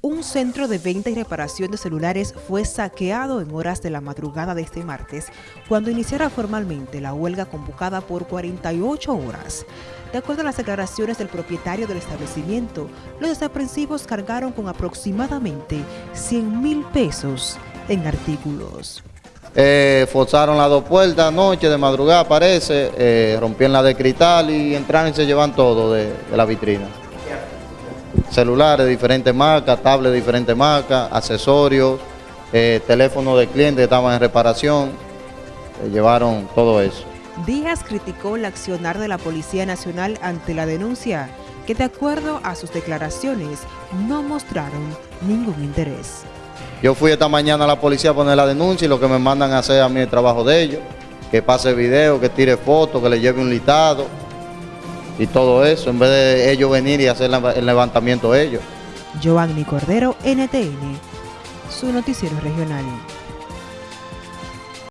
Un centro de venta y reparación de celulares fue saqueado en horas de la madrugada de este martes, cuando iniciara formalmente la huelga convocada por 48 horas. De acuerdo a las declaraciones del propietario del establecimiento, los desaprensivos cargaron con aproximadamente 100 mil pesos en artículos. Eh, forzaron las dos puertas anoche, de madrugada parece, eh, rompieron la de cristal y entraron y se llevan todo de la vitrina celulares de diferentes marcas, tablets de diferentes marcas, accesorios, eh, teléfonos de clientes que estaban en reparación, eh, llevaron todo eso. Díaz criticó el accionar de la Policía Nacional ante la denuncia, que de acuerdo a sus declaraciones no mostraron ningún interés. Yo fui esta mañana a la policía a poner la denuncia y lo que me mandan a hacer a mí el trabajo de ellos, que pase video, que tire fotos, que le lleve un listado, y todo eso, en vez de ellos venir y hacer el levantamiento ellos. Giovanni Cordero, NTN, su noticiero regional.